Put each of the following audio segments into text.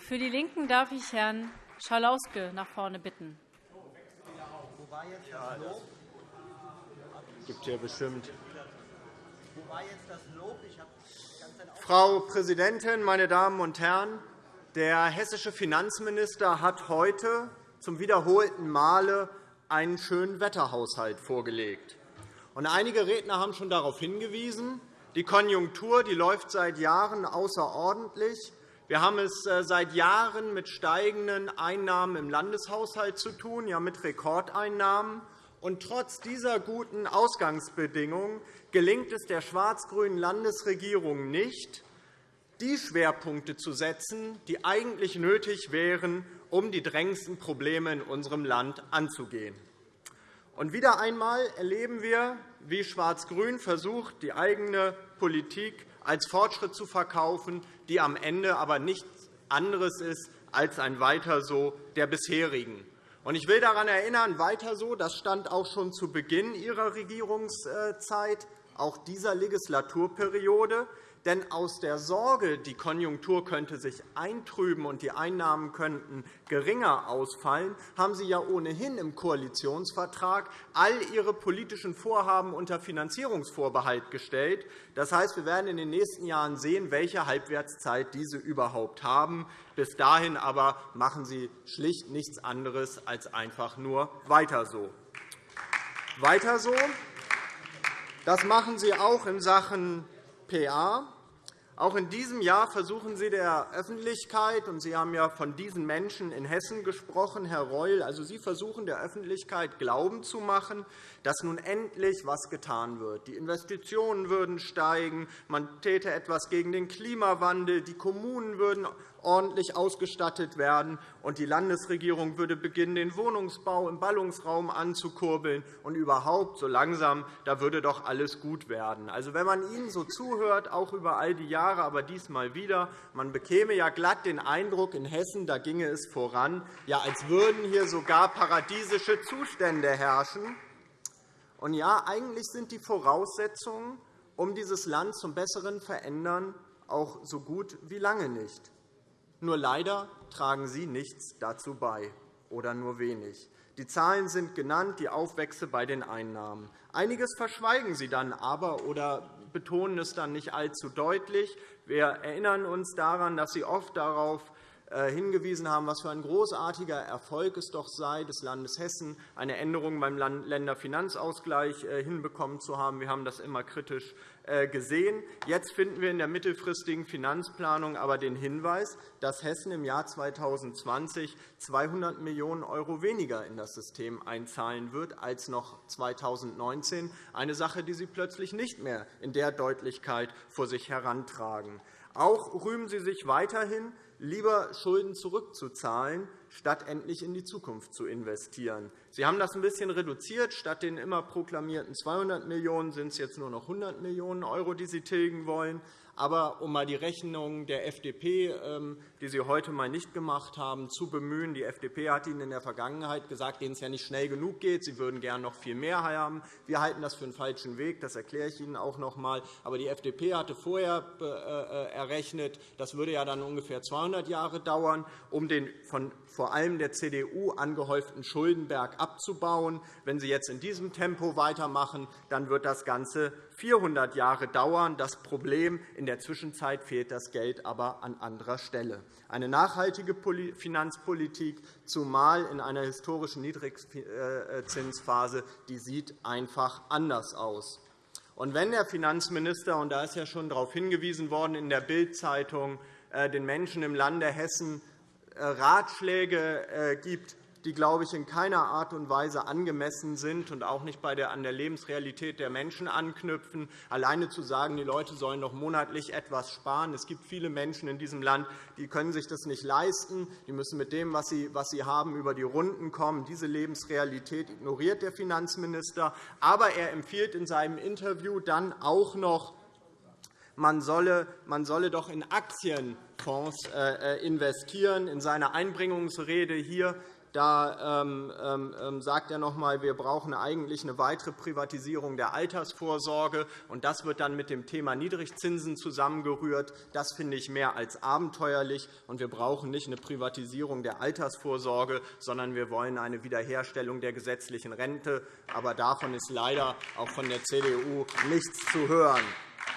Für die LINKEN darf ich Herrn Schalauske nach vorne bitten. Gibt hier bestimmt. Frau Präsidentin, meine Damen und Herren! Der hessische Finanzminister hat heute zum wiederholten Male einen schönen Wetterhaushalt vorgelegt. einige Redner haben schon darauf hingewiesen, die Konjunktur die läuft seit Jahren außerordentlich. Wir haben es äh, seit Jahren mit steigenden Einnahmen im Landeshaushalt zu tun, ja mit Rekordeinnahmen. Und trotz dieser guten Ausgangsbedingungen gelingt es der schwarz-grünen Landesregierung nicht, die Schwerpunkte zu setzen, die eigentlich nötig wären, um die drängendsten Probleme in unserem Land anzugehen. Und wieder einmal erleben wir, wie Schwarz-Grün versucht, die eigene Politik als Fortschritt zu verkaufen, die am Ende aber nichts anderes ist als ein Weiter so der bisherigen. Ich will daran erinnern, weiter so, das stand auch schon zu Beginn Ihrer Regierungszeit, auch dieser Legislaturperiode. Denn aus der Sorge, die Konjunktur könnte sich eintrüben und die Einnahmen könnten geringer ausfallen, haben Sie ja ohnehin im Koalitionsvertrag all Ihre politischen Vorhaben unter Finanzierungsvorbehalt gestellt. Das heißt, wir werden in den nächsten Jahren sehen, welche Halbwertszeit diese überhaupt haben. Bis dahin aber machen Sie schlicht nichts anderes als einfach nur weiter so. Weiter so. Das machen Sie auch in Sachen PA. Auch in diesem Jahr versuchen Sie der Öffentlichkeit, und Sie haben ja von diesen Menschen in Hessen gesprochen, Herr Reul, also Sie versuchen der Öffentlichkeit Glauben zu machen, dass nun endlich etwas getan wird. Die Investitionen würden steigen, man täte etwas gegen den Klimawandel, die Kommunen würden ordentlich ausgestattet werden, und die Landesregierung würde beginnen, den Wohnungsbau im Ballungsraum anzukurbeln. Und überhaupt, so langsam, da würde doch alles gut werden. Also, wenn man Ihnen so zuhört, auch über all die Jahre, aber diesmal wieder, man bekäme ja glatt den Eindruck, in Hessen da ginge es voran, ja, als würden hier sogar paradiesische Zustände herrschen. Und ja, eigentlich sind die Voraussetzungen, um dieses Land zum Besseren verändern, auch so gut wie lange nicht. Nur leider tragen Sie nichts dazu bei, oder nur wenig. Die Zahlen sind genannt, die Aufwächse bei den Einnahmen. Einiges verschweigen Sie dann aber oder betonen es dann nicht allzu deutlich. Wir erinnern uns daran, dass Sie oft darauf hingewiesen haben, was für ein großartiger Erfolg es doch sei, des Landes Hessen eine Änderung beim Länderfinanzausgleich äh, hinbekommen zu haben. Wir haben das immer kritisch äh, gesehen. Jetzt finden wir in der mittelfristigen Finanzplanung aber den Hinweis, dass Hessen im Jahr 2020 200 Millionen € weniger in das System einzahlen wird als noch 2019, eine Sache, die Sie plötzlich nicht mehr in der Deutlichkeit vor sich herantragen. Auch rühmen Sie sich weiterhin, lieber Schulden zurückzuzahlen, statt endlich in die Zukunft zu investieren. Sie haben das ein bisschen reduziert. Statt den immer proklamierten 200 Millionen € sind es jetzt nur noch 100 Millionen €, die Sie tilgen wollen. Aber um einmal die Rechnung der FDP, ähm, die Sie heute einmal nicht gemacht haben, zu bemühen. Die FDP hat Ihnen in der Vergangenheit gesagt, denen es ja nicht schnell genug geht. Sie würden gerne noch viel mehr haben. Wir halten das für einen falschen Weg. Das erkläre ich Ihnen auch noch einmal. Aber die FDP hatte vorher äh, äh, errechnet, das würde ja dann ungefähr 200 Jahre dauern, um den von vor allem der CDU angehäuften Schuldenberg abzubauen. Wenn Sie jetzt in diesem Tempo weitermachen, dann wird das Ganze 400 Jahre dauern. Das Problem in der Zwischenzeit fehlt das Geld aber an anderer Stelle. Eine nachhaltige Finanzpolitik, zumal in einer historischen Niedrigzinsphase, die sieht einfach anders aus. Und wenn der Finanzminister, und da ist ja schon darauf hingewiesen worden in der Bild-Zeitung, äh, den Menschen im Lande Hessen äh, Ratschläge äh, gibt, die, glaube ich, in keiner Art und Weise angemessen sind und auch nicht an der Lebensrealität der Menschen anknüpfen. Alleine zu sagen, die Leute sollen doch monatlich etwas sparen. Es gibt viele Menschen in diesem Land, die können sich das nicht leisten. Die müssen mit dem, was sie, haben, über die Runden kommen. Diese Lebensrealität ignoriert der Finanzminister. Aber er empfiehlt in seinem Interview dann auch noch, man solle, man solle doch in Aktienfonds äh, äh, investieren. In seiner Einbringungsrede hier Da ähm, ähm, ähm, sagt er noch einmal, wir brauchen eigentlich eine weitere Privatisierung der Altersvorsorge. Und das wird dann mit dem Thema Niedrigzinsen zusammengerührt. Das finde ich mehr als abenteuerlich. Und wir brauchen nicht eine Privatisierung der Altersvorsorge, sondern wir wollen eine Wiederherstellung der gesetzlichen Rente. Aber davon ist leider auch von der CDU nichts zu hören.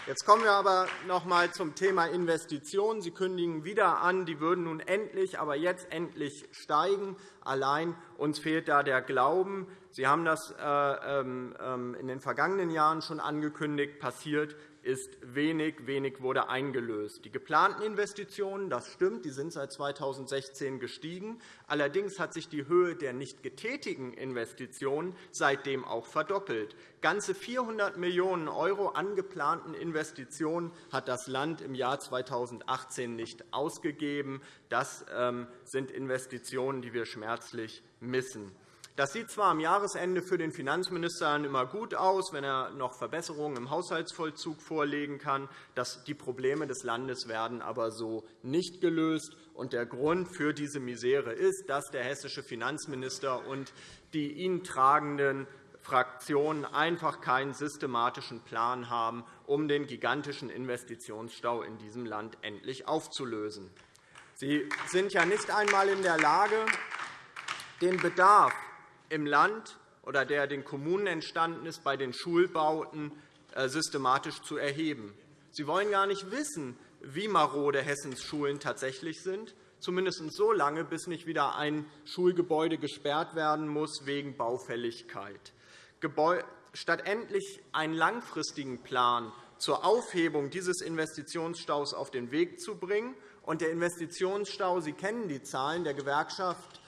Jetzt kommen wir aber noch einmal zum Thema Investitionen. Sie kündigen wieder an, die würden nun endlich, aber jetzt endlich steigen. Allein uns fehlt da der Glauben. Sie haben das äh, ähm, ähm, in den vergangenen Jahren schon angekündigt. Passiert ist wenig. Wenig wurde eingelöst. Die geplanten Investitionen, das stimmt, die sind seit 2016 gestiegen. Allerdings hat sich die Höhe der nicht getätigten Investitionen seitdem auch verdoppelt. Ganze 400 Millionen € an geplanten Investitionen hat das Land im Jahr 2018 nicht ausgegeben. Das ähm, sind Investitionen, die wir schmerzlich missen. Das sieht zwar am Jahresende für den Finanzminister immer gut aus, wenn er noch Verbesserungen im Haushaltsvollzug vorlegen kann. Die Probleme des Landes werden aber so nicht gelöst. Der Grund für diese Misere ist, dass der hessische Finanzminister und die ihn tragenden Fraktionen einfach keinen systematischen Plan haben, um den gigantischen Investitionsstau in diesem Land endlich aufzulösen. Sie sind ja nicht einmal in der Lage, den Bedarf im Land oder der den Kommunen entstanden ist, bei den Schulbauten äh, systematisch zu erheben. Sie wollen gar nicht wissen, wie marode Hessens Schulen tatsächlich sind, zumindest so lange, bis nicht wieder ein Schulgebäude gesperrt werden muss wegen Baufälligkeit. Statt endlich einen langfristigen Plan zur Aufhebung dieses Investitionsstaus auf den Weg zu bringen, und der Investitionsstau, Sie kennen die Zahlen der Gewerkschaft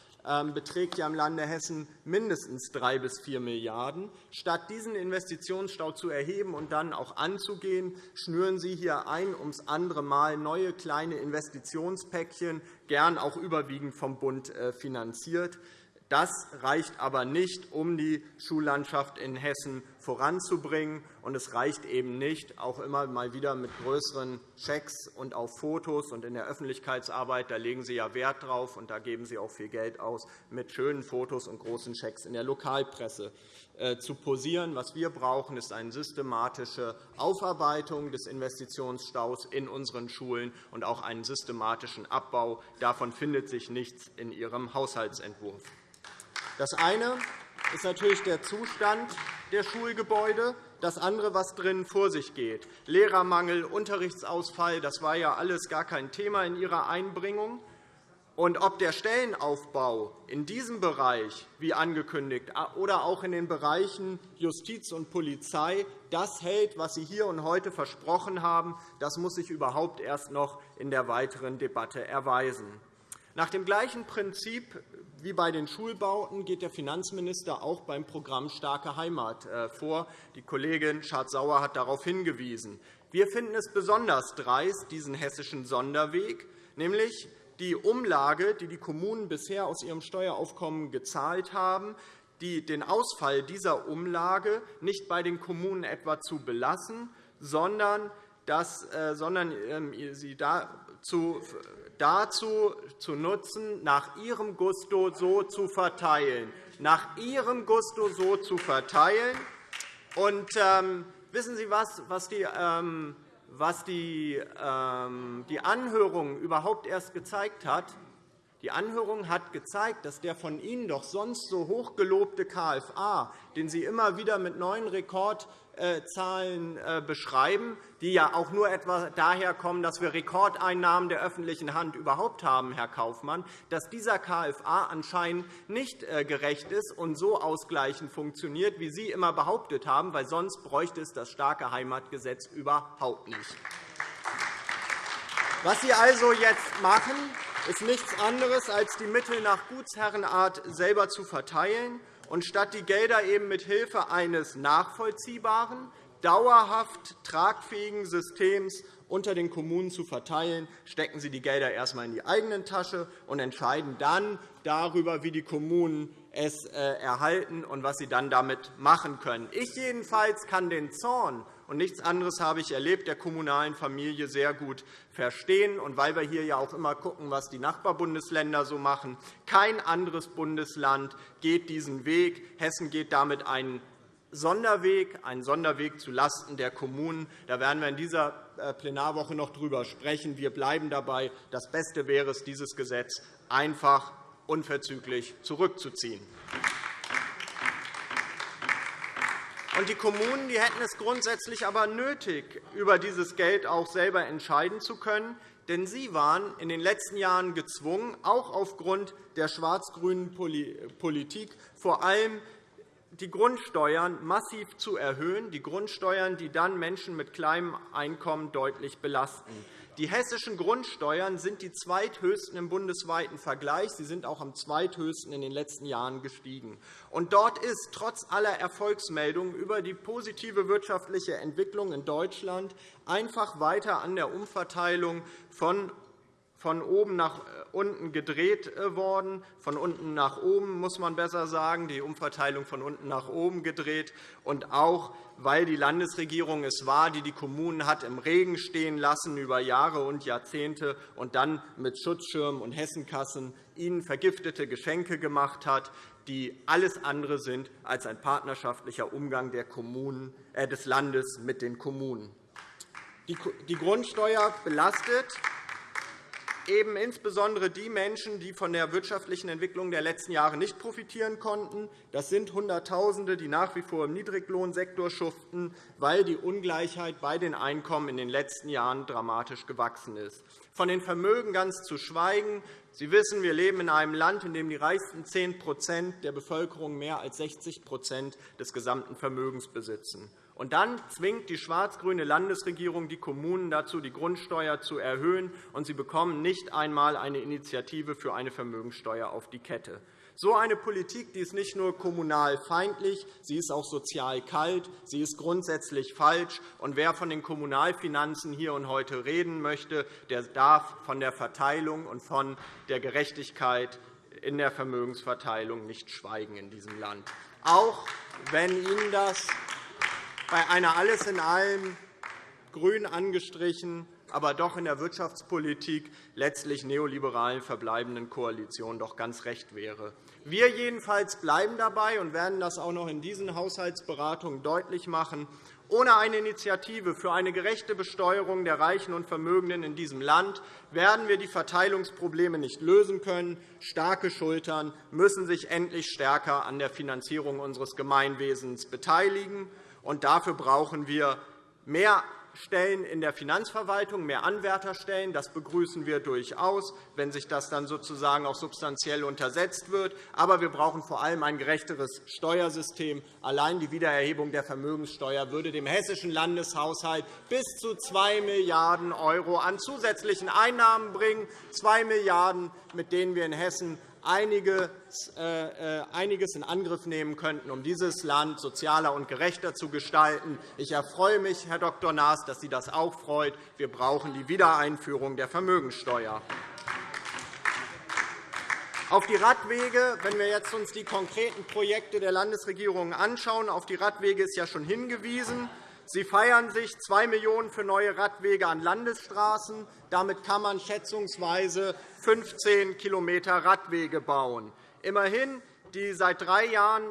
beträgt ja im Lande Hessen mindestens 3 bis 4 Milliarden €. Statt diesen Investitionsstau zu erheben und dann auch anzugehen, schnüren Sie hier ein ums andere Mal neue kleine Investitionspäckchen, gern auch überwiegend vom Bund äh, finanziert. Das reicht aber nicht, um die Schullandschaft in Hessen voranzubringen. Und es reicht eben nicht, auch immer mal wieder mit größeren Schecks und auf Fotos. Und in der Öffentlichkeitsarbeit da legen Sie ja Wert drauf, und da geben Sie auch viel Geld aus, mit schönen Fotos und großen Schecks in der Lokalpresse äh, zu posieren. Was wir brauchen, ist eine systematische Aufarbeitung des Investitionsstaus in unseren Schulen und auch einen systematischen Abbau. Davon findet sich nichts in Ihrem Haushaltsentwurf. Das eine ist natürlich der Zustand der Schulgebäude. Das andere, was drinnen vor sich geht, Lehrermangel, Unterrichtsausfall, das war ja alles gar kein Thema in Ihrer Einbringung. Und ob der Stellenaufbau in diesem Bereich, wie angekündigt, oder auch in den Bereichen Justiz und Polizei das hält, was Sie hier und heute versprochen haben, das muss sich überhaupt erst noch in der weiteren Debatte erweisen. Nach dem gleichen Prinzip wie bei den Schulbauten geht der Finanzminister auch beim Programm Starke Heimat äh, vor. Die Kollegin Schardt-Sauer hat darauf hingewiesen. Wir finden es besonders dreist, diesen hessischen Sonderweg, nämlich die Umlage, die die Kommunen bisher aus ihrem Steueraufkommen gezahlt haben, den Ausfall dieser Umlage nicht bei den Kommunen etwa zu belassen, sondern, das, äh, sondern ähm, sie dazu dazu zu nutzen, nach ihrem Gusto so zu verteilen. Nach ihrem Gusto so zu verteilen. Und, ähm, wissen Sie was, was die, ähm, was die, ähm, die Anhörung überhaupt erst gezeigt hat? Die Anhörung hat gezeigt, dass der von Ihnen doch sonst so hochgelobte KFA, den Sie immer wieder mit neuen Rekord Zahlen äh, beschreiben, die ja auch nur etwa daher kommen, dass wir Rekordeinnahmen der öffentlichen Hand überhaupt haben, Herr Kaufmann, dass dieser KFA anscheinend nicht äh, gerecht ist und so ausgleichend funktioniert, wie Sie immer behauptet haben, weil sonst bräuchte es das starke Heimatgesetz überhaupt nicht. Was Sie also jetzt machen, ist nichts anderes, als die Mittel nach Gutsherrenart selber zu verteilen und statt die Gelder eben mit Hilfe eines nachvollziehbaren, dauerhaft tragfähigen Systems unter den Kommunen zu verteilen, stecken Sie die Gelder erst einmal in die eigene Tasche und entscheiden dann darüber, wie die Kommunen es äh, erhalten und was sie dann damit machen können. Ich jedenfalls kann den Zorn und nichts anderes habe ich erlebt, der kommunalen Familie sehr gut verstehen. Und weil wir hier ja auch immer schauen, was die Nachbarbundesländer so machen, kein anderes Bundesland geht diesen Weg. Hessen geht damit einen Sonderweg, einen Sonderweg zulasten der Kommunen. Da werden wir in dieser äh, Plenarwoche noch darüber sprechen. Wir bleiben dabei. Das Beste wäre es, dieses Gesetz einfach unverzüglich zurückzuziehen. Die Kommunen die hätten es grundsätzlich aber nötig, über dieses Geld auch selber entscheiden zu können. Denn sie waren in den letzten Jahren gezwungen, auch aufgrund der schwarz-grünen Politik, vor allem die Grundsteuern massiv zu erhöhen, die Grundsteuern, die dann Menschen mit kleinem Einkommen deutlich belasten. Die hessischen Grundsteuern sind die zweithöchsten im bundesweiten Vergleich. Sie sind auch am zweithöchsten in den letzten Jahren gestiegen. Und dort ist trotz aller Erfolgsmeldungen über die positive wirtschaftliche Entwicklung in Deutschland einfach weiter an der Umverteilung von von oben nach äh, unten gedreht äh, worden, von unten nach oben, muss man besser sagen, die Umverteilung von unten nach oben gedreht, und auch, weil die Landesregierung es war, die die Kommunen hat im Regen stehen lassen über Jahre und Jahrzehnte und dann mit Schutzschirmen und Hessenkassen ihnen vergiftete Geschenke gemacht hat, die alles andere sind als ein partnerschaftlicher Umgang äh, des Landes mit den Kommunen. Die Grundsteuer belastet eben insbesondere die Menschen, die von der wirtschaftlichen Entwicklung der letzten Jahre nicht profitieren konnten. Das sind Hunderttausende, die nach wie vor im Niedriglohnsektor schuften, weil die Ungleichheit bei den Einkommen in den letzten Jahren dramatisch gewachsen ist. Von den Vermögen ganz zu schweigen. Sie wissen, wir leben in einem Land, in dem die reichsten 10% der Bevölkerung mehr als 60% des gesamten Vermögens besitzen. Und dann zwingt die schwarz-grüne Landesregierung die Kommunen dazu, die Grundsteuer zu erhöhen, und sie bekommen nicht einmal eine Initiative für eine Vermögenssteuer auf die Kette. So eine Politik die ist nicht nur kommunal feindlich, sie ist auch sozial kalt, sie ist grundsätzlich falsch. Und wer von den Kommunalfinanzen hier und heute reden möchte, der darf von der Verteilung und von der Gerechtigkeit in der Vermögensverteilung nicht schweigen in diesem Land. Auch wenn Ihnen das bei einer alles in allem grün angestrichen, aber doch in der Wirtschaftspolitik letztlich neoliberalen verbleibenden Koalition doch ganz recht wäre. Wir jedenfalls bleiben dabei und werden das auch noch in diesen Haushaltsberatungen deutlich machen. Ohne eine Initiative für eine gerechte Besteuerung der Reichen und Vermögenden in diesem Land werden wir die Verteilungsprobleme nicht lösen können. Starke Schultern müssen sich endlich stärker an der Finanzierung unseres Gemeinwesens beteiligen. Und dafür brauchen wir mehr Stellen in der Finanzverwaltung, mehr Anwärterstellen. Das begrüßen wir durchaus, wenn sich das dann sozusagen auch substanziell untersetzt wird. Aber wir brauchen vor allem ein gerechteres Steuersystem. Allein die Wiedererhebung der Vermögenssteuer würde dem hessischen Landeshaushalt bis zu 2 Milliarden € an zusätzlichen Einnahmen bringen, 2 Milliarden €, mit denen wir in Hessen einiges äh, äh, einiges in Angriff nehmen könnten, um dieses Land sozialer und gerechter zu gestalten. Ich erfreue mich, Herr Dr. Naas, dass Sie das auch freut. Wir brauchen die Wiedereinführung der Vermögenssteuer. Auf die Radwege, wenn wir uns jetzt die konkreten Projekte der Landesregierung anschauen, auf die Radwege ist ja schon hingewiesen. Sie feiern sich 2 Millionen € für neue Radwege an Landesstraßen. Damit kann man schätzungsweise 15 km Radwege bauen. Immerhin die seit drei Jahren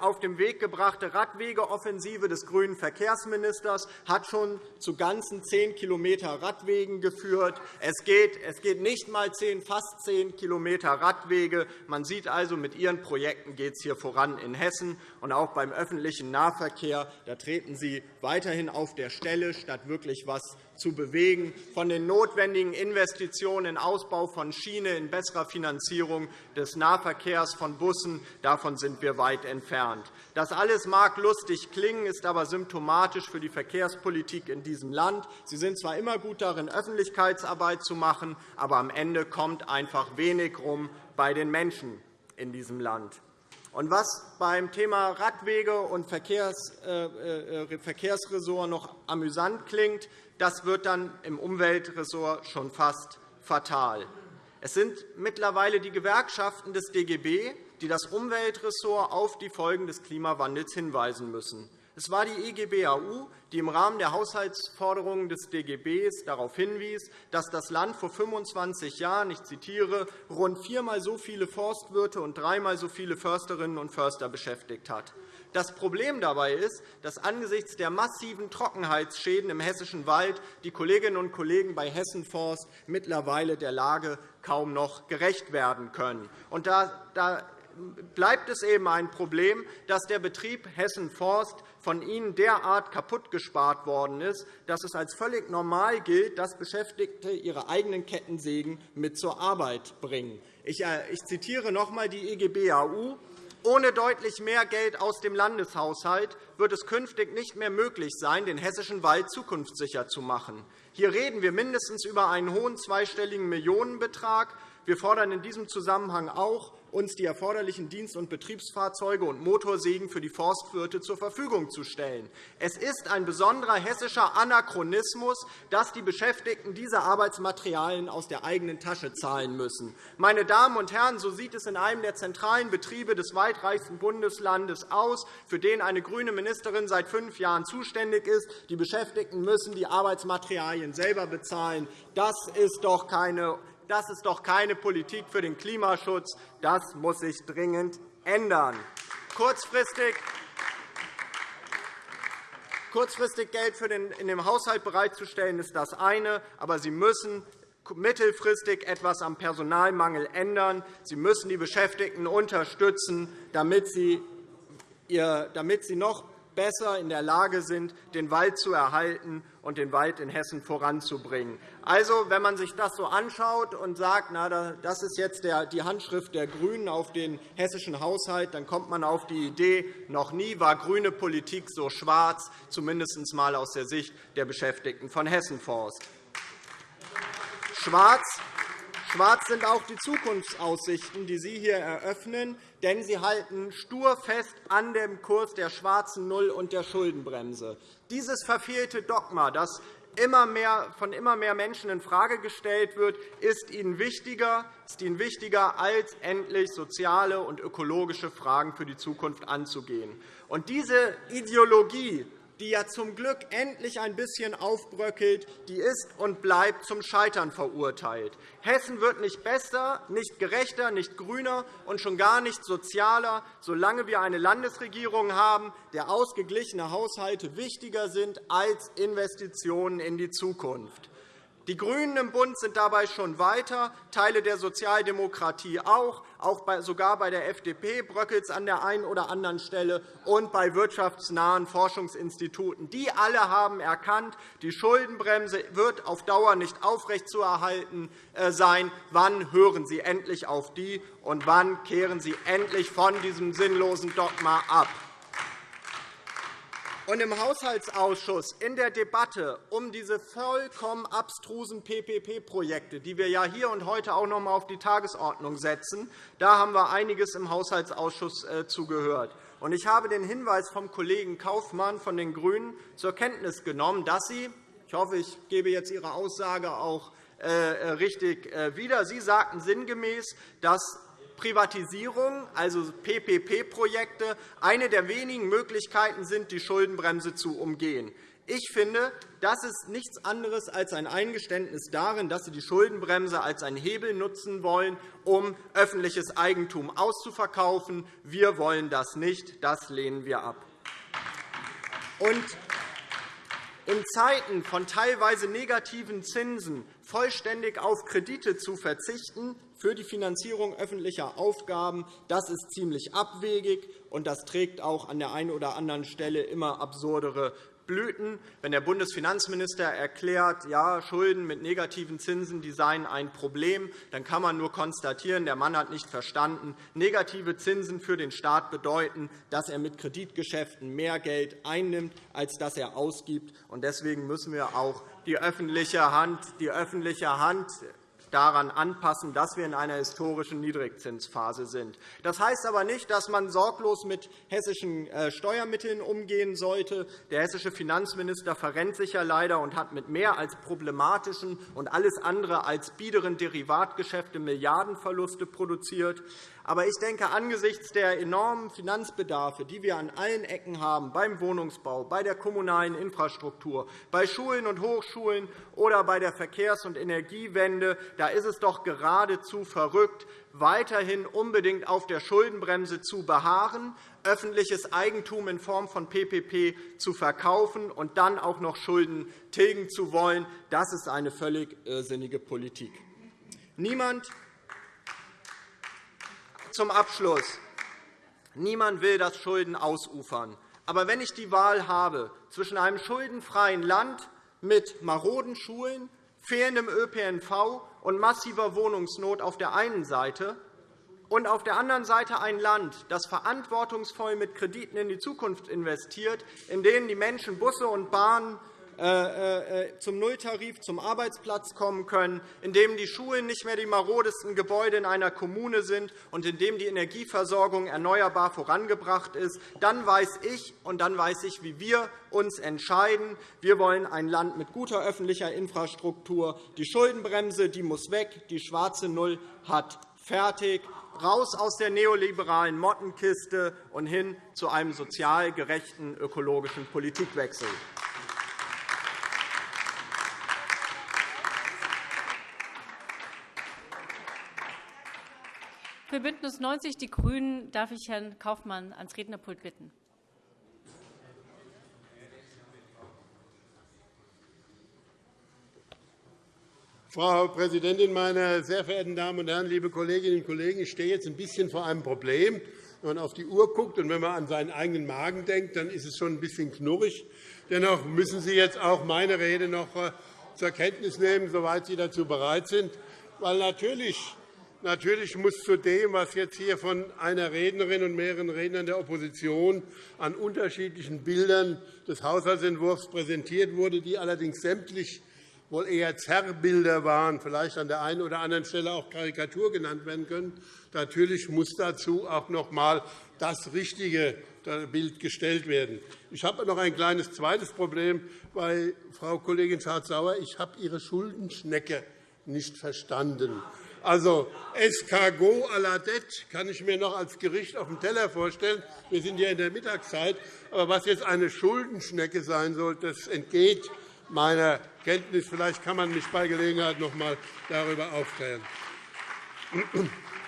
auf den Weg gebrachte Radwegeoffensive des grünen Verkehrsministers hat schon zu ganzen 10 km Radwegen geführt. Es geht, es geht nicht einmal 10, fast 10 km Radwege. Man sieht also, mit Ihren Projekten geht es hier voran in Hessen. Und auch beim öffentlichen Nahverkehr da treten Sie weiterhin auf der Stelle, statt wirklich etwas zu bewegen, von den notwendigen Investitionen in Ausbau von Schiene, in besserer Finanzierung des Nahverkehrs von Bussen. Davon sind wir weit entfernt. Das alles mag lustig klingen, ist aber symptomatisch für die Verkehrspolitik in diesem Land. Sie sind zwar immer gut darin, Öffentlichkeitsarbeit zu machen, aber am Ende kommt einfach wenig rum bei den Menschen in diesem Land. Und was beim Thema Radwege und Verkehrs, äh, äh, Verkehrsressort noch amüsant klingt, das wird dann im Umweltressort schon fast fatal. Es sind mittlerweile die Gewerkschaften des DGB, die das Umweltressort auf die Folgen des Klimawandels hinweisen müssen. Es war die EGBAU, die im Rahmen der Haushaltsforderungen des DGB darauf hinwies, dass das Land vor 25 Jahren, ich zitiere, rund viermal so viele Forstwirte und dreimal so viele Försterinnen und Förster beschäftigt hat. Das Problem dabei ist, dass angesichts der massiven Trockenheitsschäden im hessischen Wald die Kolleginnen und Kollegen bei Hessenforst mittlerweile der Lage kaum noch gerecht werden können. Und da bleibt es eben ein Problem, dass der Betrieb Hessen Forst von Ihnen derart kaputtgespart worden ist, dass es als völlig normal gilt, dass Beschäftigte ihre eigenen Kettensägen mit zur Arbeit bringen. Ich äh, zitiere noch einmal die EGBAU. Ohne deutlich mehr Geld aus dem Landeshaushalt wird es künftig nicht mehr möglich sein, den hessischen Wald zukunftssicher zu machen. Hier reden wir mindestens über einen hohen zweistelligen Millionenbetrag. Wir fordern in diesem Zusammenhang auch, uns die erforderlichen Dienst- und Betriebsfahrzeuge und Motorsägen für die Forstwirte zur Verfügung zu stellen. Es ist ein besonderer hessischer Anachronismus, dass die Beschäftigten diese Arbeitsmaterialien aus der eigenen Tasche zahlen müssen. Meine Damen und Herren, so sieht es in einem der zentralen Betriebe des weitreichsten Bundeslandes aus, für den eine grüne Ministerin seit fünf Jahren zuständig ist. Die Beschäftigten müssen die Arbeitsmaterialien selber bezahlen. Das ist doch keine das ist doch keine Politik für den Klimaschutz. Das muss sich dringend ändern. Kurzfristig Kurzfristig Geld für den, in dem Haushalt bereitzustellen, ist das eine. Aber Sie müssen mittelfristig etwas am Personalmangel ändern. Sie müssen die Beschäftigten unterstützen, damit sie, damit sie noch besser in der Lage sind, den Wald zu erhalten und den Wald in Hessen voranzubringen. Also, wenn man sich das so anschaut und sagt, na, das ist jetzt die Handschrift der GRÜNEN auf den hessischen Haushalt, dann kommt man auf die Idee, noch nie war grüne Politik so schwarz, zumindest einmal aus der Sicht der Beschäftigten von Hessenforst. Schwarz Schwarz sind auch die Zukunftsaussichten, die Sie hier eröffnen, denn Sie halten stur fest an dem Kurs der schwarzen Null und der Schuldenbremse. Dieses verfehlte Dogma, das immer mehr, von immer mehr Menschen infrage gestellt wird, ist Ihnen wichtiger, ist Ihnen wichtiger als endlich soziale und ökologische Fragen für die Zukunft anzugehen. Und diese Ideologie die ja zum Glück endlich ein bisschen aufbröckelt, die ist und bleibt zum Scheitern verurteilt. Hessen wird nicht besser, nicht gerechter, nicht grüner und schon gar nicht sozialer, solange wir eine Landesregierung haben, der ausgeglichene Haushalte wichtiger sind als Investitionen in die Zukunft. Die GRÜNEN im Bund sind dabei schon weiter, Teile der Sozialdemokratie auch. Auch sogar bei der FDP bröckelt es an der einen oder anderen Stelle und bei wirtschaftsnahen Forschungsinstituten. Die alle haben erkannt, die Schuldenbremse wird auf Dauer nicht aufrechtzuerhalten äh, sein. Wann hören Sie endlich auf die, und wann kehren Sie endlich von diesem sinnlosen Dogma ab? Und im Haushaltsausschuss in der Debatte um diese vollkommen abstrusen PPP-Projekte, die wir ja hier und heute auch noch einmal auf die Tagesordnung setzen, da haben wir einiges im Haushaltsausschuss äh, zugehört. Und ich habe den Hinweis vom Kollegen Kaufmann von den GRÜNEN zur Kenntnis genommen, dass Sie – ich hoffe, ich gebe jetzt Ihre Aussage auch äh, richtig äh, wieder – Sie sagten sinngemäß, dass Privatisierung, also PPP-Projekte, eine der wenigen Möglichkeiten sind, die Schuldenbremse zu umgehen. Ich finde, das ist nichts anderes als ein Eingeständnis darin, dass Sie die Schuldenbremse als einen Hebel nutzen wollen, um öffentliches Eigentum auszuverkaufen. Wir wollen das nicht. Das lehnen wir ab. Und in Zeiten von teilweise negativen Zinsen vollständig auf Kredite zu verzichten, für die Finanzierung öffentlicher Aufgaben. Das ist ziemlich abwegig, und das trägt auch an der einen oder anderen Stelle immer absurdere Blüten. Wenn der Bundesfinanzminister erklärt, ja, Schulden mit negativen Zinsen die seien ein Problem, dann kann man nur konstatieren, der Mann hat nicht verstanden. Negative Zinsen für den Staat bedeuten, dass er mit Kreditgeschäften mehr Geld einnimmt, als dass er ausgibt. Deswegen müssen wir auch die öffentliche Hand, die öffentliche Hand daran anpassen, dass wir in einer historischen Niedrigzinsphase sind. Das heißt aber nicht, dass man sorglos mit hessischen äh, Steuermitteln umgehen sollte. Der hessische Finanzminister verrennt sich ja leider und hat mit mehr als problematischen und alles andere als biederen Derivatgeschäfte Milliardenverluste produziert. Aber ich denke, angesichts der enormen Finanzbedarfe, die wir an allen Ecken haben, beim Wohnungsbau, bei der kommunalen Infrastruktur, bei Schulen und Hochschulen oder bei der Verkehrs- und Energiewende, da ist es doch geradezu verrückt, weiterhin unbedingt auf der Schuldenbremse zu beharren, öffentliches Eigentum in Form von PPP zu verkaufen und dann auch noch Schulden tilgen zu wollen. Das ist eine völlig irrsinnige Politik. Niemand zum Abschluss. Niemand will, dass Schulden ausufern. Aber wenn ich die Wahl habe zwischen einem schuldenfreien Land mit maroden Schulen, fehlendem ÖPNV und massiver Wohnungsnot auf der einen Seite und auf der anderen Seite ein Land, das verantwortungsvoll mit Krediten in die Zukunft investiert, in denen die Menschen Busse und Bahnen zum Nulltarif zum Arbeitsplatz kommen können, in dem die Schulen nicht mehr die marodesten Gebäude in einer Kommune sind und in dem die Energieversorgung erneuerbar vorangebracht ist, dann weiß ich und dann weiß ich, wie wir uns entscheiden. Wir wollen ein Land mit guter öffentlicher Infrastruktur. Die Schuldenbremse die muss weg. Die schwarze Null hat fertig raus aus der neoliberalen Mottenkiste und hin zu einem sozial gerechten ökologischen Politikwechsel. Für BÜNDNIS 90 die GRÜNEN darf ich Herrn Kaufmann ans Rednerpult bitten. Frau Präsidentin, meine sehr verehrten Damen und Herren, liebe Kolleginnen und Kollegen! Ich stehe jetzt ein bisschen vor einem Problem. Wenn man auf die Uhr guckt und wenn man an seinen eigenen Magen denkt, dann ist es schon ein bisschen knurrig. Dennoch müssen Sie jetzt auch meine Rede noch äh, zur Kenntnis nehmen, soweit Sie dazu bereit sind. Weil natürlich Natürlich muss zu dem, was jetzt hier von einer Rednerin und mehreren Rednern der Opposition an unterschiedlichen Bildern des Haushaltsentwurfs präsentiert wurde, die allerdings sämtlich wohl eher Zerrbilder waren, vielleicht an der einen oder anderen Stelle auch Karikatur genannt werden können. Natürlich muss dazu auch noch einmal das richtige Bild gestellt werden. Ich habe noch ein kleines zweites Problem bei Frau Kollegin Schardt-Sauer. Ich habe Ihre Schuldenschnecke nicht verstanden. Also Escargot à la dette kann ich mir noch als Gericht auf dem Teller vorstellen. Wir sind ja in der Mittagszeit. Aber was jetzt eine Schuldenschnecke sein soll, das entgeht meiner Kenntnis. Vielleicht kann man mich bei Gelegenheit noch einmal darüber aufklären.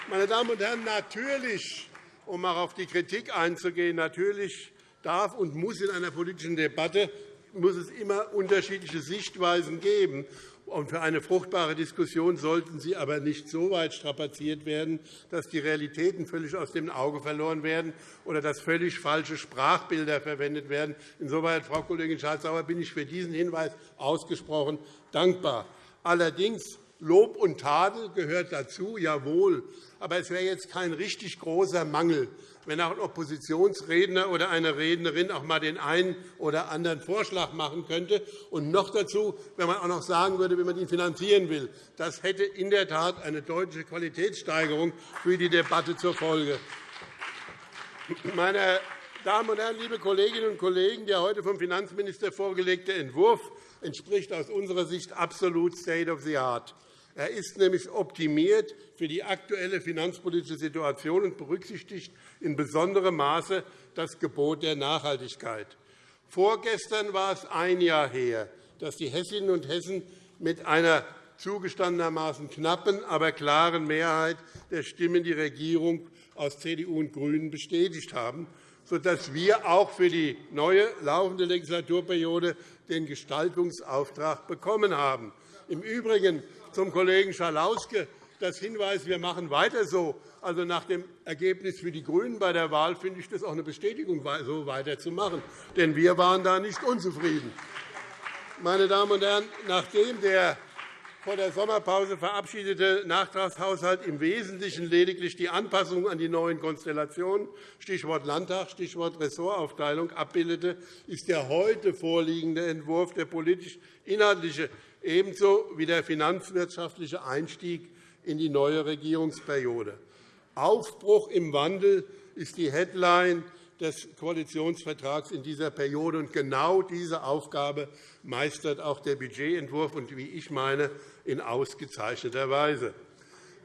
Meine Damen und Herren, natürlich, um auch auf die Kritik einzugehen, natürlich darf und muss in einer politischen Debatte muss es immer unterschiedliche Sichtweisen geben. Und für eine fruchtbare Diskussion sollten sie aber nicht so weit strapaziert werden, dass die Realitäten völlig aus dem Auge verloren werden oder dass völlig falsche Sprachbilder verwendet werden. Insoweit, Frau Kollegin Schardt-Sauer, bin ich für diesen Hinweis ausgesprochen dankbar. Allerdings Lob und Tadel gehört dazu, jawohl. Aber es wäre jetzt kein richtig großer Mangel, wenn auch ein Oppositionsredner oder eine Rednerin auch einmal den einen oder anderen Vorschlag machen könnte. Und noch dazu, wenn man auch noch sagen würde, wie man ihn finanzieren will. Das hätte in der Tat eine deutliche Qualitätssteigerung für die Debatte zur Folge. Meine Damen und Herren, liebe Kolleginnen und Kollegen, der heute vom Finanzminister vorgelegte Entwurf entspricht aus unserer Sicht absolut State of the Art. Er ist nämlich optimiert für die aktuelle finanzpolitische Situation und berücksichtigt in besonderem Maße das Gebot der Nachhaltigkeit. Vorgestern war es ein Jahr her, dass die Hessinnen und Hessen mit einer zugestandenermaßen knappen, aber klaren Mehrheit der Stimmen die Regierung aus CDU und GRÜNEN bestätigt haben, sodass wir auch für die neue laufende Legislaturperiode den Gestaltungsauftrag bekommen haben. Im Übrigen zum Kollegen Schalauske das Hinweis, wir machen weiter so. Also nach dem Ergebnis für die GRÜNEN bei der Wahl finde ich das auch eine Bestätigung, so weiterzumachen. Denn wir waren da nicht unzufrieden. Meine Damen und Herren, nachdem der vor der Sommerpause verabschiedete Nachtragshaushalt im Wesentlichen lediglich die Anpassung an die neuen Konstellationen – Stichwort Landtag, Stichwort Ressortaufteilung – abbildete, ist der heute vorliegende Entwurf der politisch-inhaltliche ebenso wie der finanzwirtschaftliche Einstieg in die neue Regierungsperiode. Aufbruch im Wandel ist die Headline des Koalitionsvertrags in dieser Periode. Und genau diese Aufgabe meistert auch der Budgetentwurf und, wie ich meine, in ausgezeichneter Weise.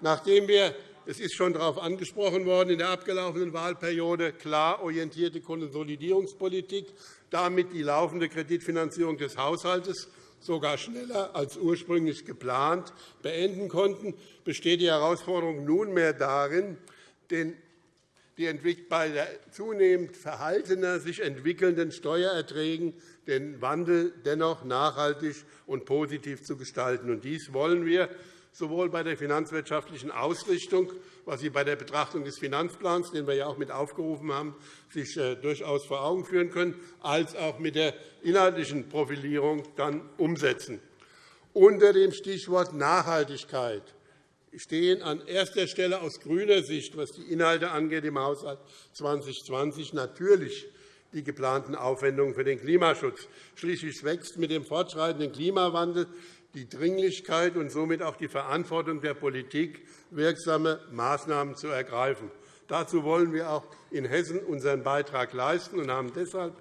Nachdem wir es ist schon darauf angesprochen worden, in der abgelaufenen Wahlperiode klar orientierte Konsolidierungspolitik, damit die laufende Kreditfinanzierung des Haushalts sogar schneller als ursprünglich geplant beenden konnten, besteht die Herausforderung nunmehr darin, den die bei der zunehmend verhaltener sich entwickelnden Steuererträgen den Wandel dennoch nachhaltig und positiv zu gestalten. Dies wollen wir sowohl bei der finanzwirtschaftlichen Ausrichtung, was Sie bei der Betrachtung des Finanzplans, den wir ja auch mit aufgerufen haben, sich äh, durchaus vor Augen führen können, als auch mit der inhaltlichen Profilierung dann umsetzen. Unter dem Stichwort Nachhaltigkeit stehen an erster Stelle aus grüner Sicht, was die Inhalte angeht, im Haushalt 2020 natürlich die geplanten Aufwendungen für den Klimaschutz. Schließlich wächst mit dem fortschreitenden Klimawandel die Dringlichkeit und somit auch die Verantwortung der Politik, wirksame Maßnahmen zu ergreifen. Dazu wollen wir auch in Hessen unseren Beitrag leisten und haben deshalb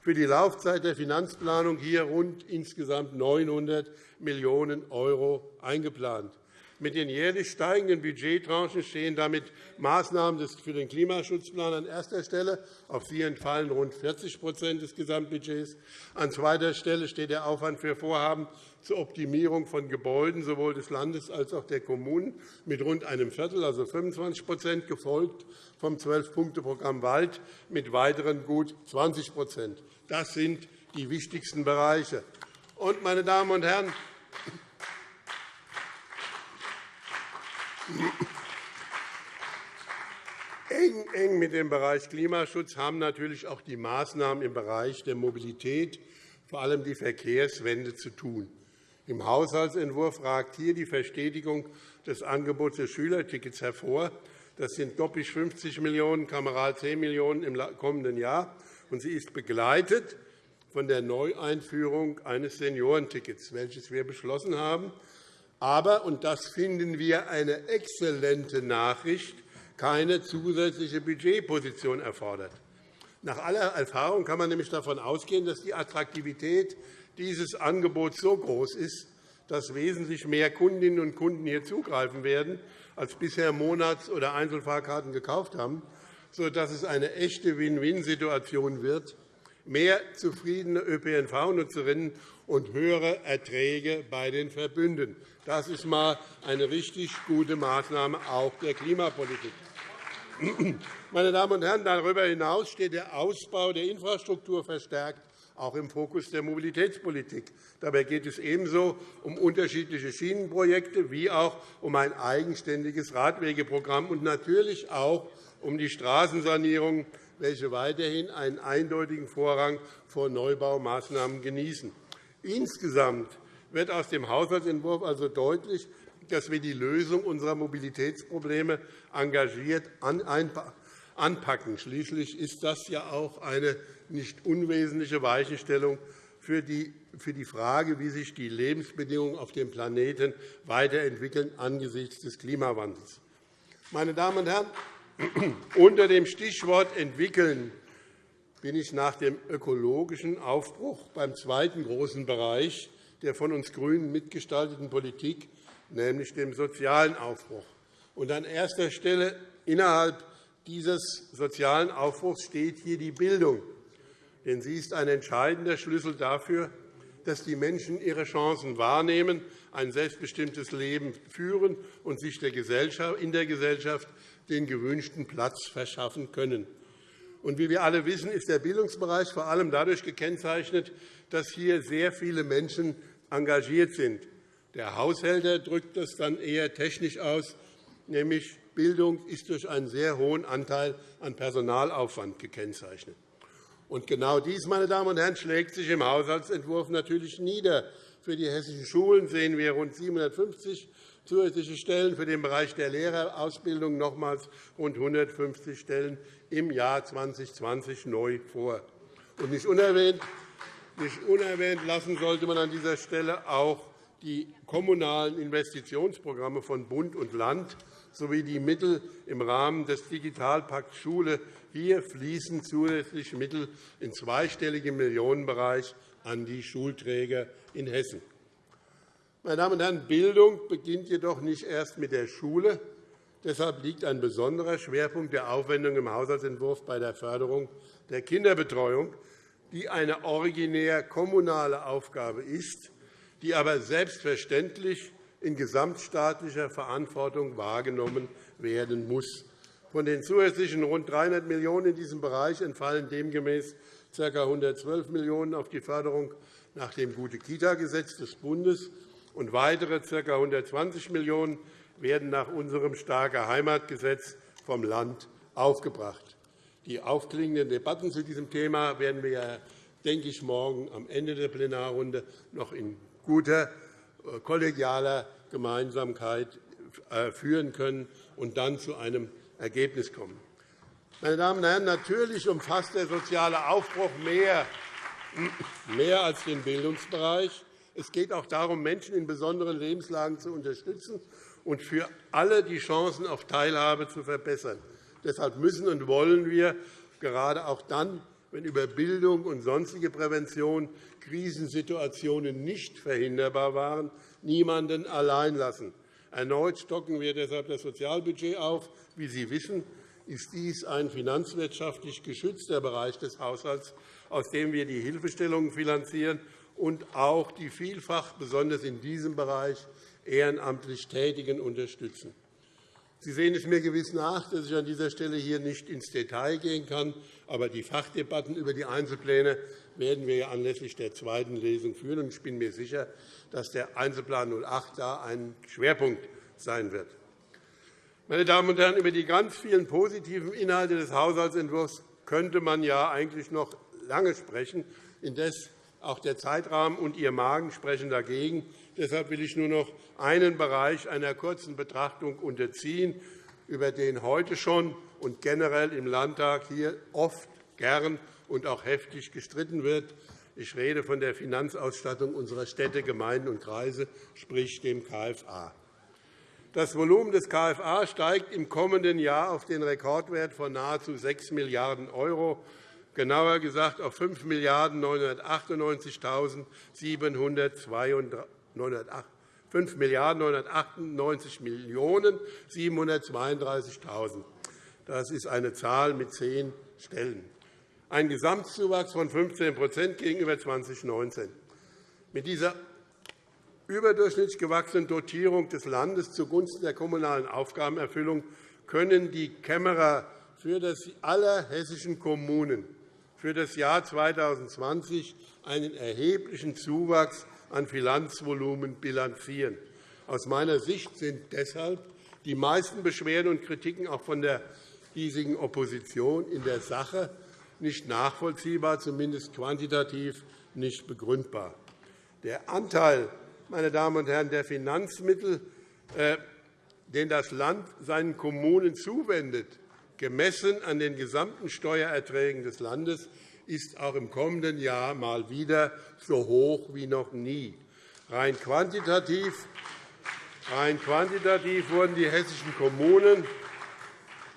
für die Laufzeit der Finanzplanung hier rund insgesamt 900 Millionen € eingeplant. Mit den jährlich steigenden Budgettranchen stehen damit Maßnahmen für den Klimaschutzplan an erster Stelle. Auf sie entfallen rund 40% des Gesamtbudgets. An zweiter Stelle steht der Aufwand für Vorhaben zur Optimierung von Gebäuden sowohl des Landes als auch der Kommunen mit rund einem Viertel, also 25% gefolgt vom 12-Punkte-Programm Wald mit weiteren gut 20% Das sind die wichtigsten Bereiche. meine Damen und Herren, Eng, eng mit dem Bereich Klimaschutz haben natürlich auch die Maßnahmen im Bereich der Mobilität, vor allem die Verkehrswende, zu tun. Im Haushaltsentwurf ragt hier die Verstetigung des Angebots des Schülertickets hervor. Das sind doppelt 50 Millionen €, kameral 10 Millionen € im kommenden Jahr. Und sie ist begleitet von der Neueinführung eines Seniorentickets, welches wir beschlossen haben aber, und das finden wir eine exzellente Nachricht, keine zusätzliche Budgetposition erfordert. Nach aller Erfahrung kann man nämlich davon ausgehen, dass die Attraktivität dieses Angebots so groß ist, dass wesentlich mehr Kundinnen und Kunden hier zugreifen werden, als bisher Monats- oder Einzelfahrkarten gekauft haben, sodass es eine echte Win-Win-Situation wird, mehr zufriedene ÖPNV-Nutzerinnen und höhere Erträge bei den Verbünden. Das ist einmal eine richtig gute Maßnahme auch der Klimapolitik. Meine Damen und Herren, darüber hinaus steht der Ausbau der Infrastruktur verstärkt auch im Fokus der Mobilitätspolitik. Dabei geht es ebenso um unterschiedliche Schienenprojekte wie auch um ein eigenständiges Radwegeprogramm und natürlich auch um die Straßensanierung, welche weiterhin einen eindeutigen Vorrang vor Neubaumaßnahmen genießen. Insgesamt wird aus dem Haushaltsentwurf also deutlich, dass wir die Lösung unserer Mobilitätsprobleme engagiert anpacken. Schließlich ist das ja auch eine nicht unwesentliche Weichenstellung für die Frage, wie sich die Lebensbedingungen auf dem Planeten weiterentwickeln angesichts des Klimawandels. Meine Damen und Herren, unter dem Stichwort entwickeln bin ich nach dem ökologischen Aufbruch beim zweiten großen Bereich der von uns GRÜNEN mitgestalteten Politik, nämlich dem sozialen Aufbruch. Und an erster Stelle innerhalb dieses sozialen Aufbruchs steht hier die Bildung. Denn sie ist ein entscheidender Schlüssel dafür, dass die Menschen ihre Chancen wahrnehmen, ein selbstbestimmtes Leben führen und sich in der Gesellschaft den gewünschten Platz verschaffen können. Und wie wir alle wissen, ist der Bildungsbereich vor allem dadurch gekennzeichnet, dass hier sehr viele Menschen engagiert sind. Der Haushälter drückt das dann eher technisch aus, nämlich Bildung ist durch einen sehr hohen Anteil an Personalaufwand gekennzeichnet. Und genau dies, meine Damen und Herren, schlägt sich im Haushaltsentwurf natürlich nieder. Für die hessischen Schulen sehen wir rund 750 zusätzliche Stellen, für den Bereich der Lehrerausbildung nochmals rund 150 Stellen im Jahr 2020 neu vor. Und nicht unerwähnt, nicht unerwähnt lassen sollte man an dieser Stelle auch die kommunalen Investitionsprogramme von Bund und Land sowie die Mittel im Rahmen des Digitalpakts Schule. Hier fließen zusätzlich Mittel in zweistelligem Millionenbereich an die Schulträger in Hessen. Meine Damen und Herren, Bildung beginnt jedoch nicht erst mit der Schule. Deshalb liegt ein besonderer Schwerpunkt der Aufwendung im Haushaltsentwurf bei der Förderung der Kinderbetreuung, die eine originär kommunale Aufgabe ist, die aber selbstverständlich in gesamtstaatlicher Verantwortung wahrgenommen werden muss. Von den zusätzlichen rund 300 Millionen € in diesem Bereich entfallen demgemäß ca. 112 Millionen € auf die Förderung nach dem Gute-Kita-Gesetz des Bundes und weitere ca. 120 Millionen € werden nach unserem Starke Heimatgesetz vom Land aufgebracht. Die aufklingenden Debatten zu diesem Thema werden wir, denke ich, morgen am Ende der Plenarrunde noch in guter äh, kollegialer Gemeinsamkeit äh, führen können und dann zu einem Ergebnis kommen. Meine Damen und Herren, natürlich umfasst der soziale Aufbruch mehr, mehr als den Bildungsbereich. Es geht auch darum, Menschen in besonderen Lebenslagen zu unterstützen und für alle die Chancen auf Teilhabe zu verbessern. Deshalb müssen und wollen wir gerade auch dann, wenn über Bildung und sonstige Prävention Krisensituationen nicht verhinderbar waren, niemanden allein lassen. Erneut stocken wir deshalb das Sozialbudget auf. Wie Sie wissen, ist dies ein finanzwirtschaftlich geschützter Bereich des Haushalts, aus dem wir die Hilfestellungen finanzieren und auch die vielfach, besonders in diesem Bereich, ehrenamtlich Tätigen unterstützen. Sie sehen es mir gewiss nach, dass ich an dieser Stelle hier nicht ins Detail gehen kann. Aber die Fachdebatten über die Einzelpläne werden wir anlässlich der zweiten Lesung führen. Ich bin mir sicher, dass der Einzelplan 08 da ein Schwerpunkt sein wird. Meine Damen und Herren, über die ganz vielen positiven Inhalte des Haushaltsentwurfs könnte man ja eigentlich noch lange sprechen. Indes auch der Zeitrahmen und Ihr Magen sprechen dagegen. Deshalb will ich nur noch einen Bereich einer kurzen Betrachtung unterziehen, über den heute schon und generell im Landtag hier oft, gern und auch heftig gestritten wird. Ich rede von der Finanzausstattung unserer Städte, Gemeinden und Kreise, sprich dem KFA. Das Volumen des KFA steigt im kommenden Jahr auf den Rekordwert von nahezu 6 Milliarden €, genauer gesagt auf 5 998.732 5 998 Millionen 732.000. Das ist eine Zahl mit zehn Stellen. Ein Gesamtzuwachs von 15% gegenüber 2019. Mit dieser überdurchschnittlich gewachsenen Dotierung des Landes zugunsten der kommunalen Aufgabenerfüllung können die Kämmerer für das aller hessischen Kommunen für das Jahr 2020 einen erheblichen Zuwachs an Finanzvolumen bilanzieren. Aus meiner Sicht sind deshalb die meisten Beschwerden und Kritiken auch von der hiesigen Opposition in der Sache nicht nachvollziehbar, zumindest quantitativ nicht begründbar. Der Anteil meine Damen und Herren, der Finanzmittel, äh, den das Land seinen Kommunen zuwendet, gemessen an den gesamten Steuererträgen des Landes, ist auch im kommenden Jahr mal wieder so hoch wie noch nie. Rein quantitativ, rein quantitativ wurden die hessischen Kommunen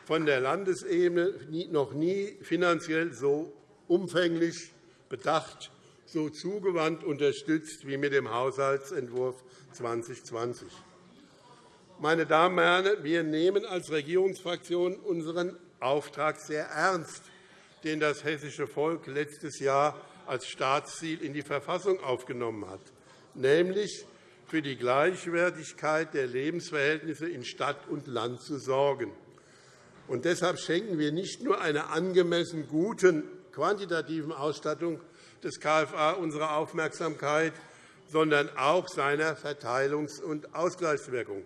von der Landesebene noch nie finanziell so umfänglich bedacht, so zugewandt unterstützt wie mit dem Haushaltsentwurf 2020. Meine Damen und Herren, wir nehmen als Regierungsfraktion unseren Auftrag sehr ernst den das hessische Volk letztes Jahr als Staatsziel in die Verfassung aufgenommen hat, nämlich für die Gleichwertigkeit der Lebensverhältnisse in Stadt und Land zu sorgen. Und deshalb schenken wir nicht nur einer angemessen guten quantitativen Ausstattung des KFA unsere Aufmerksamkeit, sondern auch seiner Verteilungs- und Ausgleichswirkung.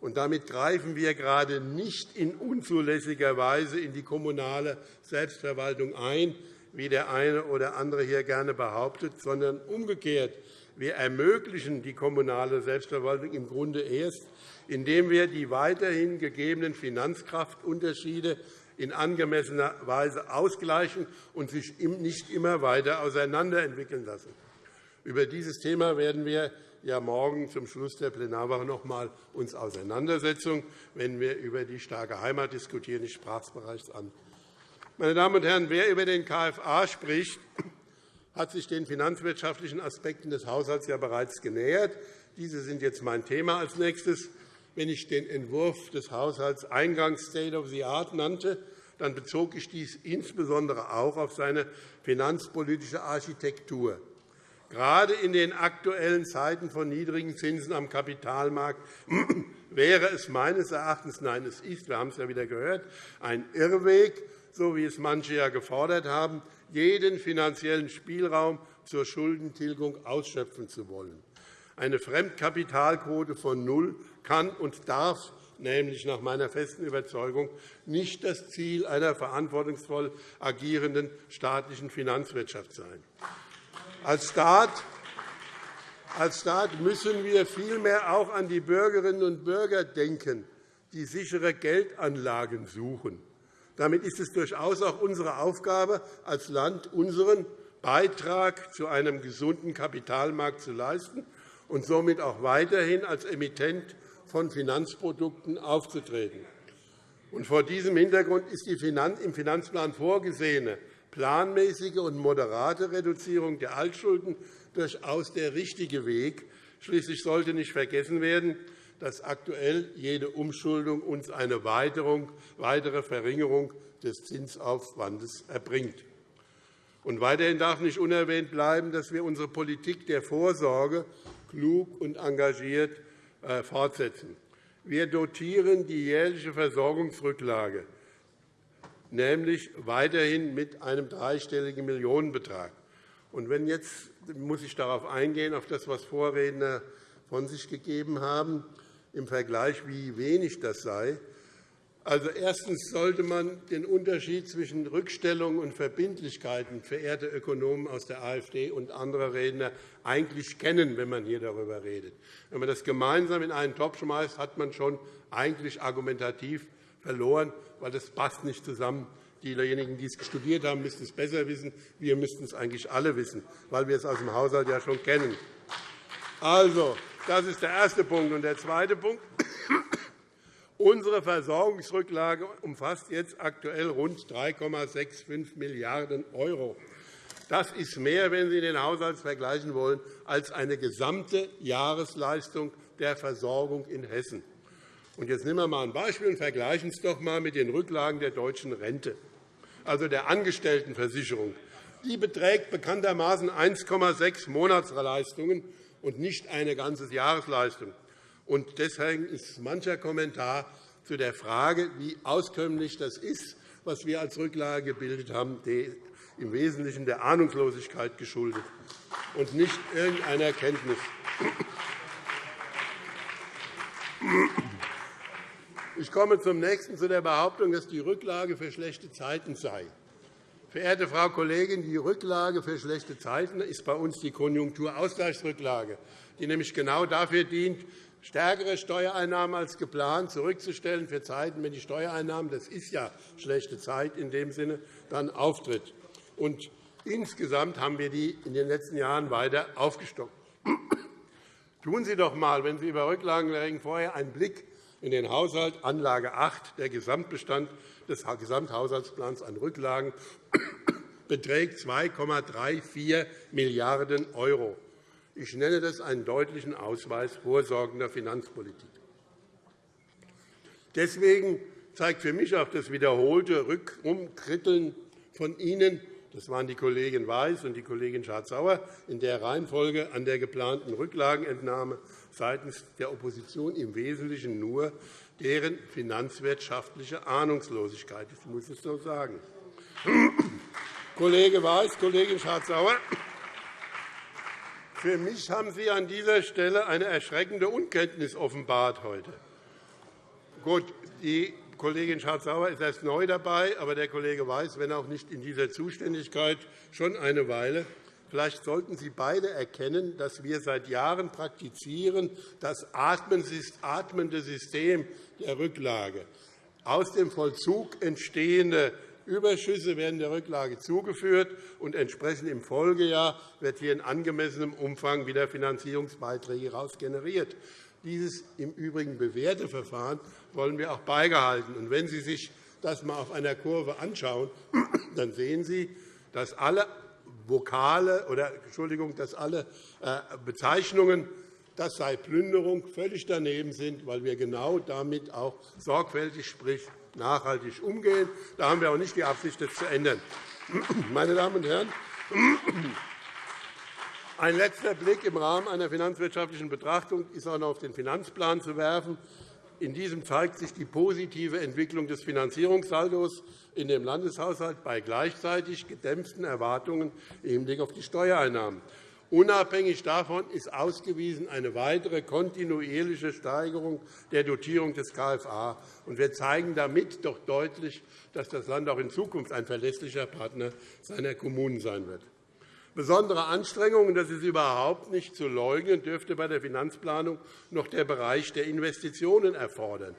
Und damit greifen wir gerade nicht in unzulässiger Weise in die kommunale Selbstverwaltung ein, wie der eine oder andere hier gerne behauptet, sondern umgekehrt. Wir ermöglichen die kommunale Selbstverwaltung im Grunde erst, indem wir die weiterhin gegebenen Finanzkraftunterschiede in angemessener Weise ausgleichen und sich nicht immer weiter auseinanderentwickeln lassen. Über dieses Thema werden wir ja morgen zum Schluss der Plenarwoche noch einmal uns auseinandersetzen, wenn wir über die starke Heimat diskutieren. Ich sprach es bereits an. Meine Damen und Herren, wer über den KFA spricht, hat sich den finanzwirtschaftlichen Aspekten des Haushalts ja bereits genähert. Diese sind jetzt mein Thema als nächstes. Wenn ich den Entwurf des Haushalts eingangs State of the Art nannte, dann bezog ich dies insbesondere auch auf seine finanzpolitische Architektur. Gerade in den aktuellen Zeiten von niedrigen Zinsen am Kapitalmarkt wäre es meines Erachtens, nein, es ist, wir haben es ja wieder gehört, ein Irrweg, so wie es manche ja gefordert haben, jeden finanziellen Spielraum zur Schuldentilgung ausschöpfen zu wollen. Eine Fremdkapitalquote von null kann und darf nämlich nach meiner festen Überzeugung nicht das Ziel einer verantwortungsvoll agierenden staatlichen Finanzwirtschaft sein. Als Staat als Staat müssen wir vielmehr auch an die Bürgerinnen und Bürger denken, die sichere Geldanlagen suchen. Damit ist es durchaus auch unsere Aufgabe, als Land unseren Beitrag zu einem gesunden Kapitalmarkt zu leisten und somit auch weiterhin als Emittent von Finanzprodukten aufzutreten. vor diesem Hintergrund ist die im Finanzplan vorgesehene planmäßige und moderate Reduzierung der Altschulden durchaus der richtige Weg. Schließlich sollte nicht vergessen werden, dass aktuell jede Umschuldung uns eine weitere Verringerung des Zinsaufwandes erbringt. Und weiterhin darf nicht unerwähnt bleiben, dass wir unsere Politik der Vorsorge klug und engagiert äh, fortsetzen. Wir dotieren die jährliche Versorgungsrücklage nämlich weiterhin mit einem dreistelligen Millionenbetrag. Und wenn jetzt muss ich darauf eingehen, auf das, was Vorredner von sich gegeben haben, im Vergleich, wie wenig das sei. Also, erstens sollte man den Unterschied zwischen Rückstellungen und Verbindlichkeiten, verehrte Ökonomen aus der AfD und andere Redner, eigentlich kennen, wenn man hier darüber redet. Wenn man das gemeinsam in einen Topf schmeißt, hat man schon eigentlich argumentativ verloren, weil das passt nicht zusammen. Diejenigen, die es studiert haben, müssten es besser wissen. Wir müssten es eigentlich alle wissen, weil wir es aus dem Haushalt ja schon kennen. Also, das ist der erste Punkt. Und der zweite Punkt. Unsere Versorgungsrücklage umfasst jetzt aktuell rund 3,65 Milliarden €. Das ist mehr, wenn Sie den Haushalt vergleichen wollen, als eine gesamte Jahresleistung der Versorgung in Hessen. Und jetzt nehmen wir einmal ein Beispiel und vergleichen es doch einmal mit den Rücklagen der deutschen Rente, also der Angestelltenversicherung. Die beträgt bekanntermaßen 1,6 Monatsleistungen und nicht eine ganze Jahresleistung. Und deswegen ist mancher Kommentar zu der Frage, wie auskömmlich das ist, was wir als Rücklage gebildet haben, im Wesentlichen der Ahnungslosigkeit geschuldet und nicht irgendeiner Kenntnis. Ich komme zum nächsten, zu der Behauptung, dass die Rücklage für schlechte Zeiten sei. Verehrte Frau Kollegin, die Rücklage für schlechte Zeiten ist bei uns die Konjunkturausgleichsrücklage, die nämlich genau dafür dient, stärkere Steuereinnahmen als geplant zurückzustellen für Zeiten, wenn die Steuereinnahmen, das ist ja schlechte Zeit in dem Sinne, dann auftritt. Und insgesamt haben wir die in den letzten Jahren weiter aufgestockt. Tun Sie doch einmal, wenn Sie über Rücklagen reden, vorher einen Blick in den Haushalt Anlage 8. Der Gesamtbestand des Gesamthaushaltsplans an Rücklagen beträgt 2,34 Milliarden €. Ich nenne das einen deutlichen Ausweis vorsorgender Finanzpolitik. Deswegen zeigt für mich auch das wiederholte Rückumkritteln von Ihnen, das waren die Kollegin Weiß und die Kollegin Schardt-Sauer, in der Reihenfolge an der geplanten Rücklagenentnahme seitens der Opposition im Wesentlichen nur deren finanzwirtschaftliche Ahnungslosigkeit. Ich muss es so sagen. Kollege Weiß, Kollegin Schardt-Sauer, für mich haben Sie an dieser Stelle eine erschreckende Unkenntnis offenbart heute. Gut, die Kollegin Schardt-Sauer ist erst neu dabei, aber der Kollege Weiß, wenn auch nicht in dieser Zuständigkeit, schon eine Weile. Vielleicht sollten Sie beide erkennen, dass wir seit Jahren praktizieren, das atmende System der Rücklage. Aus dem Vollzug entstehende Überschüsse werden der Rücklage zugeführt, und entsprechend im Folgejahr wird hier in angemessenem Umfang wieder Finanzierungsbeiträge heraus generiert. Dieses im Übrigen bewährte Verfahren wollen wir auch beibehalten. Und wenn Sie sich das einmal auf einer Kurve anschauen, dann sehen Sie, dass alle Vokale oder Entschuldigung, dass alle äh, Bezeichnungen das sei Plünderung, völlig daneben sind, weil wir genau damit auch sorgfältig, sprich nachhaltig umgehen. Da haben wir auch nicht die Absicht, das zu ändern. Meine Damen und Herren, ein letzter Blick im Rahmen einer finanzwirtschaftlichen Betrachtung ist auch noch auf den Finanzplan zu werfen. In diesem zeigt sich die positive Entwicklung des Finanzierungssaldos in dem Landeshaushalt bei gleichzeitig gedämpften Erwartungen im Hinblick auf die Steuereinnahmen. Unabhängig davon ist ausgewiesen eine weitere kontinuierliche Steigerung der Dotierung des KFA. Wir zeigen damit doch deutlich, dass das Land auch in Zukunft ein verlässlicher Partner seiner Kommunen sein wird. Besondere Anstrengungen, das ist überhaupt nicht zu leugnen, dürfte bei der Finanzplanung noch der Bereich der Investitionen erfordern.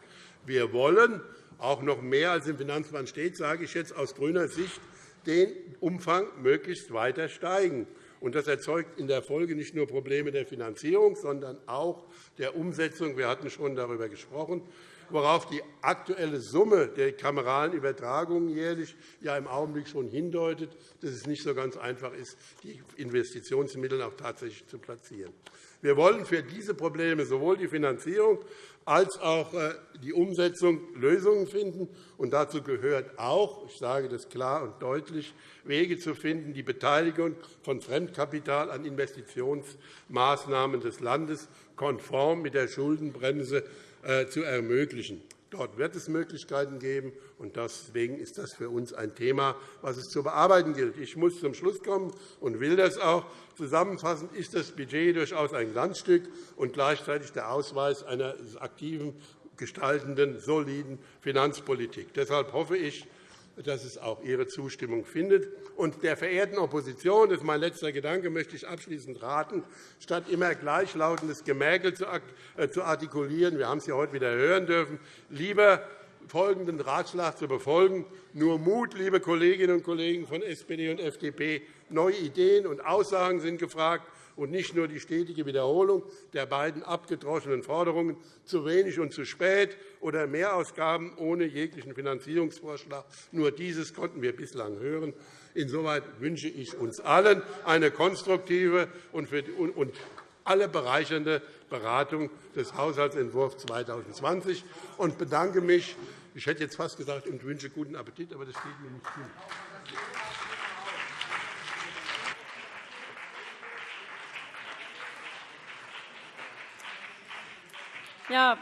Wir wollen auch noch mehr als im Finanzplan steht, sage ich jetzt aus grüner Sicht, den Umfang möglichst weiter steigen. Das erzeugt in der Folge nicht nur Probleme der Finanzierung, sondern auch der Umsetzung. Wir hatten schon darüber gesprochen, worauf die aktuelle Summe der kameralen Übertragungen jährlich ja im Augenblick schon hindeutet, dass es nicht so ganz einfach ist, die Investitionsmittel auch tatsächlich zu platzieren. Wir wollen für diese Probleme sowohl die Finanzierung als auch äh, die Umsetzung Lösungen finden. Und dazu gehört auch, ich sage das klar und deutlich, Wege zu finden, die Beteiligung von Fremdkapital an Investitionsmaßnahmen des Landes konform mit der Schuldenbremse zu ermöglichen. Dort wird es Möglichkeiten geben, und deswegen ist das für uns ein Thema, das es zu bearbeiten gilt. Ich muss zum Schluss kommen und will das auch. Zusammenfassend ist das Budget durchaus ein Glanzstück und gleichzeitig der Ausweis einer aktiven, gestaltenden, soliden Finanzpolitik. Deshalb hoffe ich, dass es auch Ihre Zustimmung findet. Und der verehrten Opposition, das ist mein letzter Gedanke, möchte ich abschließend raten, statt immer gleichlautendes Gemäkel äh, zu artikulieren, wir haben es ja heute wieder hören dürfen, lieber folgenden Ratschlag zu befolgen. Nur Mut, liebe Kolleginnen und Kollegen von SPD und FDP. Neue Ideen und Aussagen sind gefragt und nicht nur die stetige Wiederholung der beiden abgedroschenen Forderungen, zu wenig und zu spät oder Mehrausgaben ohne jeglichen Finanzierungsvorschlag. Nur dieses konnten wir bislang hören. Insoweit wünsche ich uns allen eine konstruktive und alle bereichernde Beratung des Haushaltsentwurfs 2020 und bedanke mich, ich hätte jetzt fast gesagt, und wünsche guten Appetit, aber das steht mir nicht zu. Ja,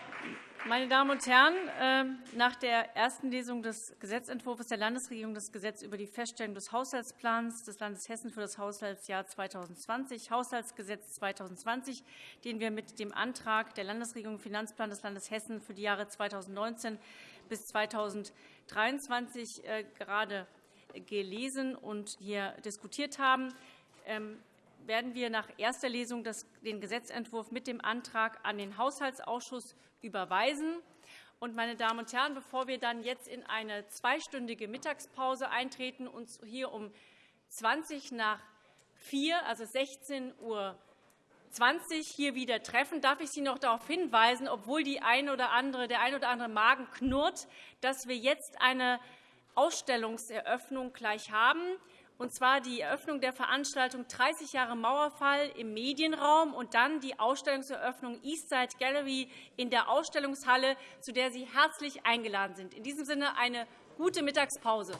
meine Damen und Herren, ähm, nach der ersten Lesung des Gesetzentwurfs der Landesregierung das Gesetz über die Feststellung des Haushaltsplans des Landes Hessen für das Haushaltsjahr 2020, Haushaltsgesetz 2020, den wir mit dem Antrag der Landesregierung Finanzplan des Landes Hessen für die Jahre 2019 bis 2023 äh, gerade gelesen und hier diskutiert haben, ähm, werden wir nach erster Lesung den Gesetzentwurf mit dem Antrag an den Haushaltsausschuss überweisen. Meine Damen und Herren, bevor wir dann jetzt in eine zweistündige Mittagspause eintreten und hier um 20 nach 4, also 16 Uhr 20 hier wieder treffen, darf ich Sie noch darauf hinweisen, obwohl die ein oder andere, der ein oder andere Magen knurrt, dass wir jetzt eine Ausstellungseröffnung gleich haben und zwar die Eröffnung der Veranstaltung 30 Jahre Mauerfall im Medienraum und dann die Ausstellungseröffnung Eastside Gallery in der Ausstellungshalle, zu der Sie herzlich eingeladen sind. In diesem Sinne eine gute Mittagspause.